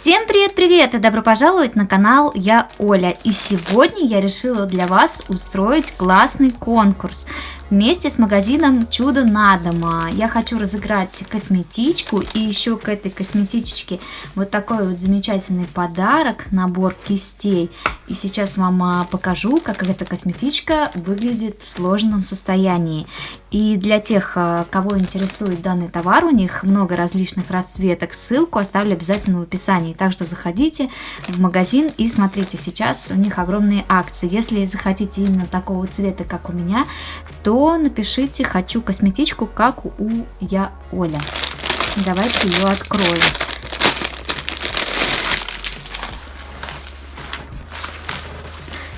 Всем привет-привет и добро пожаловать на канал Я Оля. И сегодня я решила для вас устроить классный конкурс вместе с магазином Чудо на дома. Я хочу разыграть косметичку и еще к этой косметичке вот такой вот замечательный подарок, набор кистей. И сейчас вам а, покажу, как эта косметичка выглядит в сложенном состоянии. И для тех, а, кого интересует данный товар, у них много различных расцветок. Ссылку оставлю обязательно в описании. Так что заходите в магазин и смотрите. Сейчас у них огромные акции. Если захотите именно такого цвета, как у меня, то напишите «Хочу косметичку, как у я Оля». Давайте ее откроем.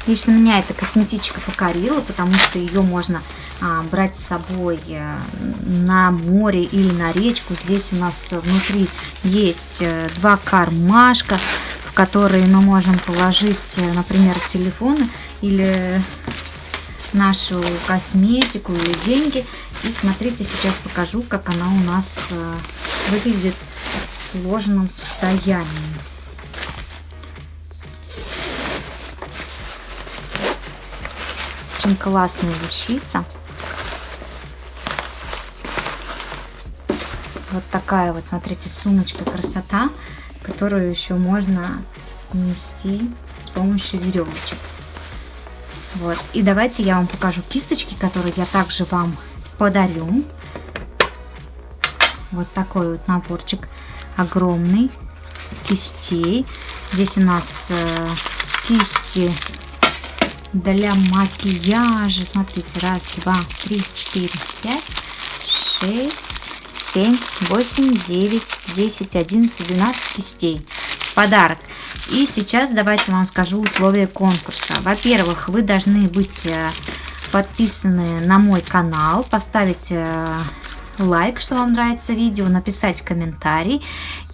Лично меня эта косметичка покорила, потому что ее можно а, брать с собой э, на море или на речку. Здесь у нас внутри есть э, два кармашка, в которые мы можем положить, э, например, телефоны или нашу косметику или деньги. И смотрите, сейчас покажу, как она у нас э, выглядит в сложенном состоянии. Очень классная вещица. Вот такая вот, смотрите, сумочка красота, которую еще можно нести с помощью веревочек. Вот. И давайте я вам покажу кисточки, которые я также вам подарю. Вот такой вот наборчик огромный кистей. Здесь у нас э, кисти для макияжа. Смотрите, раз, два, три, четыре, пять, шесть, семь, восемь, девять, десять, одиннадцать, двенадцать кистей. Подарок. И сейчас давайте вам скажу условия конкурса. Во-первых, вы должны быть э, подписаны на мой канал, поставить э, лайк, что вам нравится видео, написать комментарий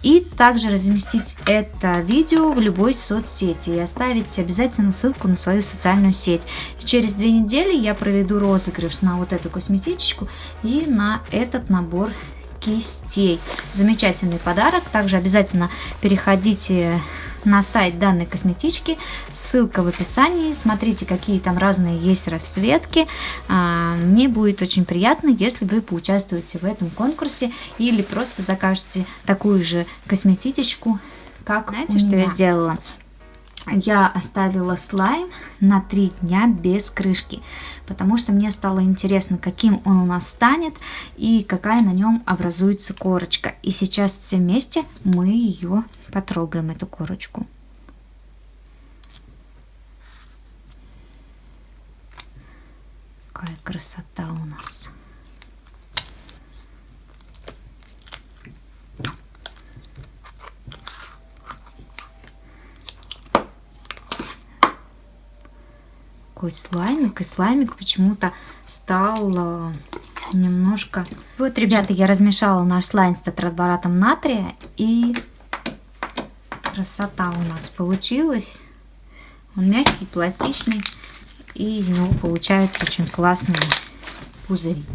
и также разместить это видео в любой соцсети и оставить обязательно ссылку на свою социальную сеть. через две недели я проведу розыгрыш на вот эту косметичку и на этот набор кистей. Замечательный подарок. Также обязательно переходите на сайт данной косметички. Ссылка в описании. Смотрите, какие там разные есть расцветки. А, мне будет очень приятно, если вы поучаствуете в этом конкурсе или просто закажете такую же косметичку, как Знаете, что я сделала? Я оставила слайм на 3 дня без крышки, потому что мне стало интересно, каким он у нас станет и какая на нем образуется корочка. И сейчас все вместе мы ее потрогаем, эту корочку. Какая красота у нас. Такой слаймик. И слаймик почему-то стал э, немножко... Вот, ребята, я размешала наш слайм с тетраборатом натрия. И красота у нас получилась. Он мягкий, пластичный. И из него получаются очень классные пузыри.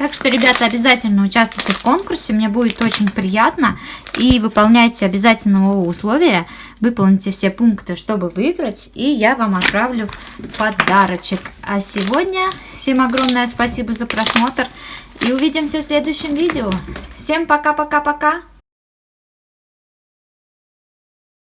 Так что, ребята, обязательно участвуйте в конкурсе, мне будет очень приятно. И выполняйте обязательно условия, выполните все пункты, чтобы выиграть, и я вам отправлю подарочек. А сегодня всем огромное спасибо за просмотр, и увидимся в следующем видео. Всем пока-пока-пока!